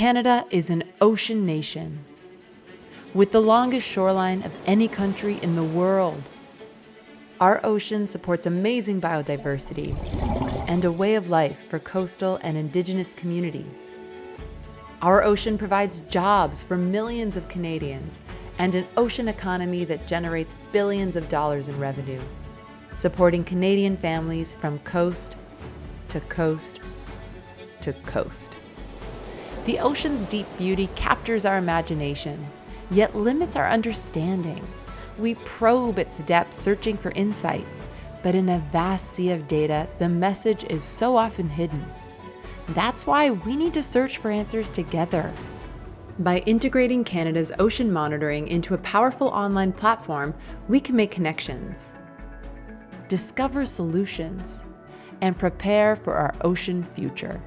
Canada is an ocean nation with the longest shoreline of any country in the world. Our ocean supports amazing biodiversity and a way of life for coastal and indigenous communities. Our ocean provides jobs for millions of Canadians and an ocean economy that generates billions of dollars in revenue, supporting Canadian families from coast to coast to coast. The ocean's deep beauty captures our imagination, yet limits our understanding. We probe its depths searching for insight, but in a vast sea of data, the message is so often hidden. That's why we need to search for answers together. By integrating Canada's ocean monitoring into a powerful online platform, we can make connections, discover solutions, and prepare for our ocean future.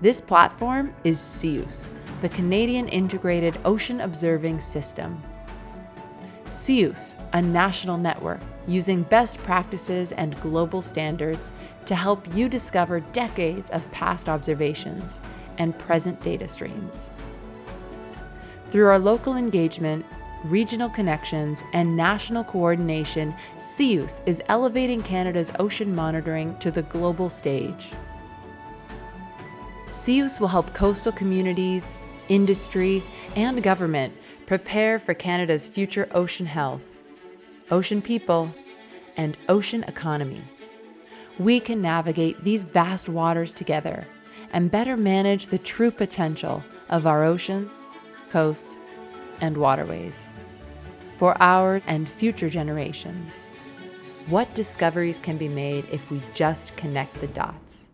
This platform is CIOOS, the Canadian Integrated Ocean Observing System. CIOOS, a national network using best practices and global standards to help you discover decades of past observations and present data streams. Through our local engagement, regional connections, and national coordination, CIOOS is elevating Canada's ocean monitoring to the global stage. CIOOS will help coastal communities, industry, and government prepare for Canada's future ocean health, ocean people, and ocean economy. We can navigate these vast waters together and better manage the true potential of our ocean, coasts, and waterways for our and future generations. What discoveries can be made if we just connect the dots?